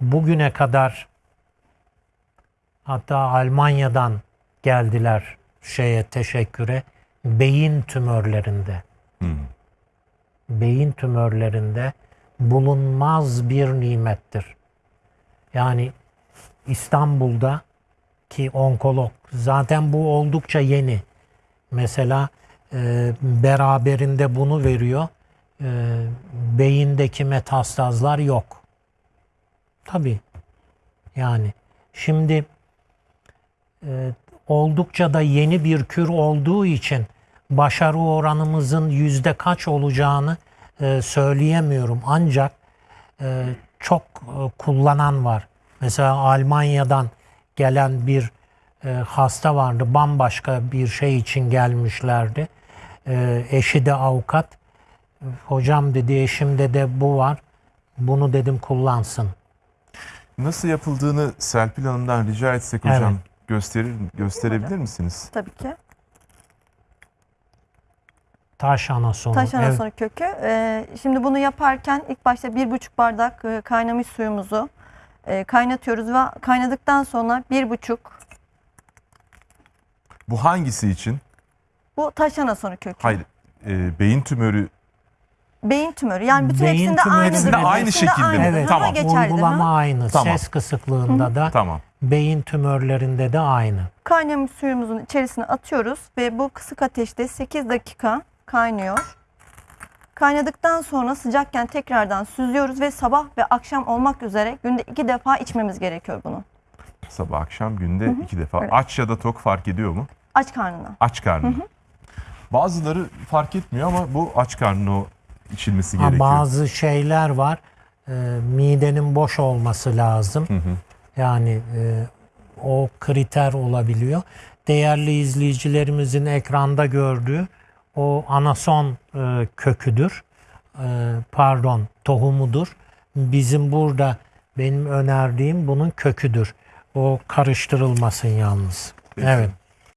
bugüne kadar hatta Almanya'dan geldiler şeye teşekküre beyin tümörlerinde beyin tümörlerinde bulunmaz bir nimettir. Yani İstanbul'da ki onkolog zaten bu oldukça yeni. Mesela e, beraberinde bunu veriyor. E, beyindeki metastazlar yok. Tabii. Yani şimdi e, oldukça da yeni bir kür olduğu için başarı oranımızın yüzde kaç olacağını e, söyleyemiyorum. Ancak e, çok e, kullanan var. Mesela Almanya'dan gelen bir e, hasta vardı. Bambaşka bir şey için gelmişlerdi. E, eşi de avukat. Hocam dedi eşimde de bu var. Bunu dedim kullansın. Nasıl yapıldığını Serpil Hanım'dan rica etsek hocam Evet. gösterir gösterebilir misiniz? Tabii ki. Taş anasonu. Taş Evet. anasonu kökü. Ee, şimdi bunu yaparken ilk başta bir buçuk bardak e, kaynamış suyumuzu e, kaynatıyoruz ve kaynadıktan sonra bir buçuk Bu hangisi için? bu taş anasonu kökü. Hayır. e, beyin tümörü Beyin tümörü. Yani bütün Beyin hepsinde tümörü aynı Hepsinde şekilde mi? aynıdır. Evet, Tamam. uygulama aynı. Tamam. Ses kısıklığında da tamam. beyin tümörlerinde de aynı. Kaynamış suyumuzun içerisine atıyoruz ve bu kısık ateşte 8 dakika kaynıyor. Kaynadıktan sonra sıcakken tekrardan süzüyoruz ve sabah ve akşam olmak üzere günde iki defa içmemiz gerekiyor bunu. Sabah akşam günde iki defa. Evet. Aç ya da tok fark ediyor mu? Aç karnına. Aç karnı. Bazıları fark etmiyor ama bu aç karnına o içilmesi Ha, gerekiyor. bazı şeyler var. e, midenin boş olması lazım. Yani e, o kriter olabiliyor. Değerli izleyicilerimizin ekranda gördüğü o anason e, köküdür. E, pardon, tohumudur. Bizim burada benim önerdiğim bunun köküdür. O karıştırılmasın yalnız. Peki. Evet.